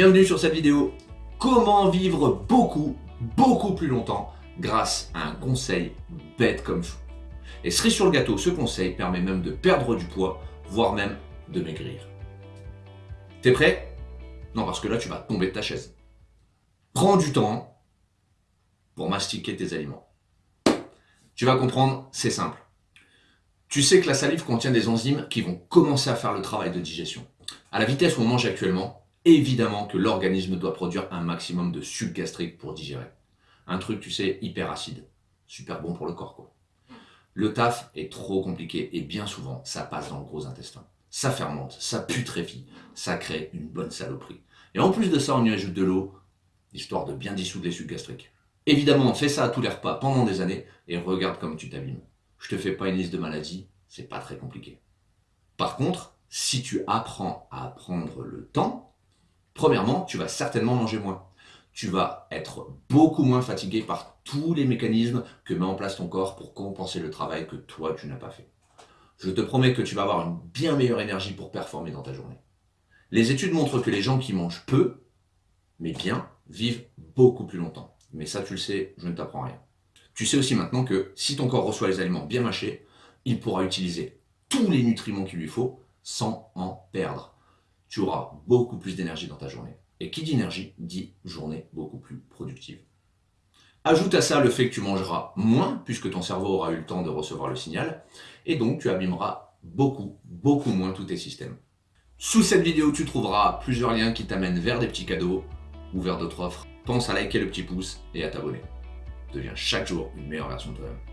Bienvenue sur cette vidéo. Comment vivre beaucoup, beaucoup plus longtemps grâce à un conseil bête comme fou. Et cerise sur le gâteau, ce conseil permet même de perdre du poids, voire même de maigrir. T'es prêt? Non, parce que là, tu vas tomber de ta chaise. Prends du temps pour mastiquer tes aliments. Tu vas comprendre, c'est simple. Tu sais que la salive contient des enzymes qui vont commencer à faire le travail de digestion. À la vitesse où on mange actuellement, évidemment que l'organisme doit produire un maximum de sucre gastrique pour digérer. Un truc, tu sais, hyper acide. Super bon pour le corps, quoi. Le taf est trop compliqué et bien souvent, ça passe dans le gros intestin. Ça fermente, ça putréfie, ça crée une bonne saloperie. Et en plus de ça, on y ajoute de l'eau, histoire de bien dissoudre les sucres gastriques. Évidemment, fais ça à tous les repas pendant des années et regarde comme tu t'abîmes. Je te fais pas une liste de maladies, c'est pas très compliqué. Par contre, si tu apprends à prendre le temps, Premièrement, tu vas certainement manger moins. Tu vas être beaucoup moins fatigué par tous les mécanismes que met en place ton corps pour compenser le travail que toi, tu n'as pas fait. Je te promets que tu vas avoir une bien meilleure énergie pour performer dans ta journée. Les études montrent que les gens qui mangent peu, mais bien, vivent beaucoup plus longtemps. Mais ça, tu le sais, je ne t'apprends rien. Tu sais aussi maintenant que si ton corps reçoit les aliments bien mâchés, il pourra utiliser tous les nutriments qu'il lui faut sans en perdre tu auras beaucoup plus d'énergie dans ta journée. Et qui dit énergie dit journée beaucoup plus productive. Ajoute à ça le fait que tu mangeras moins, puisque ton cerveau aura eu le temps de recevoir le signal, et donc tu abîmeras beaucoup, beaucoup moins tous tes systèmes. Sous cette vidéo, tu trouveras plusieurs liens qui t'amènent vers des petits cadeaux ou vers d'autres offres. Pense à liker le petit pouce et à t'abonner. Deviens chaque jour une meilleure version de toi-même.